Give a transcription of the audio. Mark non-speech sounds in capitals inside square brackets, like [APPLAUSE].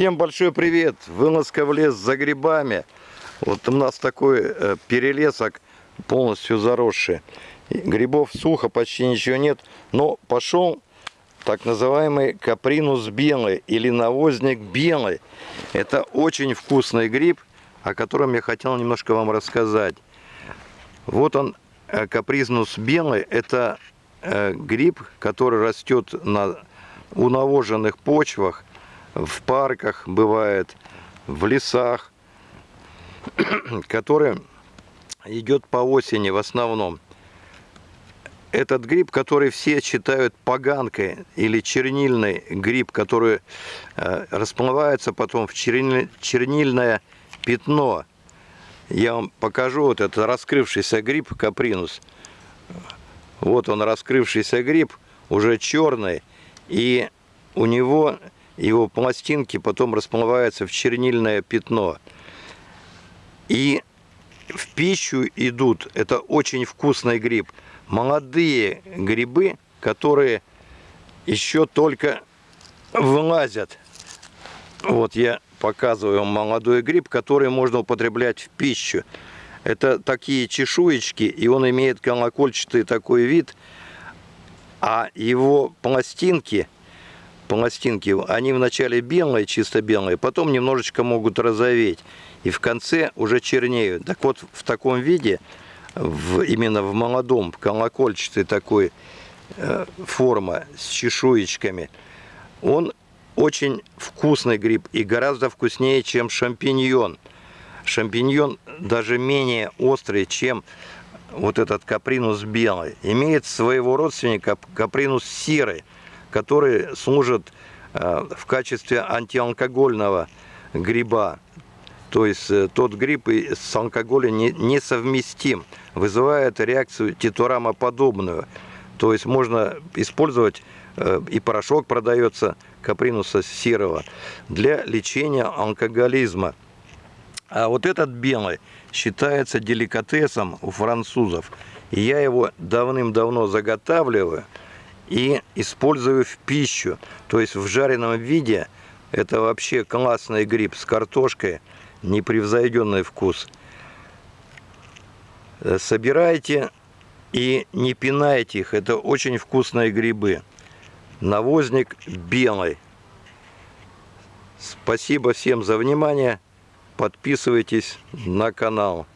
Всем большой привет! Вылазка в лес за грибами. Вот у нас такой э, перелесок полностью заросший. Грибов сухо, почти ничего нет. Но пошел так называемый капринус белый или навозник белый. Это очень вкусный гриб, о котором я хотел немножко вам рассказать. Вот он, э, капризнус белый. Это э, гриб, который растет на унавоженных почвах в парках бывает, в лесах, [CLEARS THROAT] который идет по осени в основном. Этот гриб, который все считают поганкой или чернильный гриб, который э, расплывается потом в черниль, чернильное пятно. Я вам покажу вот этот раскрывшийся гриб капринус. Вот он раскрывшийся гриб, уже черный, и у него его пластинки потом расплываются в чернильное пятно. И в пищу идут, это очень вкусный гриб, молодые грибы, которые еще только вылазят. Вот я показываю молодой гриб, который можно употреблять в пищу. Это такие чешуечки, и он имеет колокольчатый такой вид, а его пластинки – пластинки, они вначале белые, чисто белые, потом немножечко могут розоветь. И в конце уже чернеют. Так вот, в таком виде, в, именно в молодом, колокольчатой такой э, форма с чешуечками, он очень вкусный гриб и гораздо вкуснее, чем шампиньон. Шампиньон даже менее острый, чем вот этот капринус белый. Имеет своего родственника капринус серый который служит э, в качестве антиалкогольного гриба. То есть э, тот гриб с алкоголем несовместим, вызывает реакцию титурамоподобную. То есть можно использовать, э, и порошок продается капринуса серого, для лечения алкоголизма. А вот этот белый считается деликатесом у французов. Я его давным-давно заготавливаю – и использую в пищу. То есть в жареном виде это вообще классный гриб с картошкой, непревзойденный вкус. Э, собирайте и не пинайте их, это очень вкусные грибы. Навозник белый. Спасибо всем за внимание. Подписывайтесь на канал.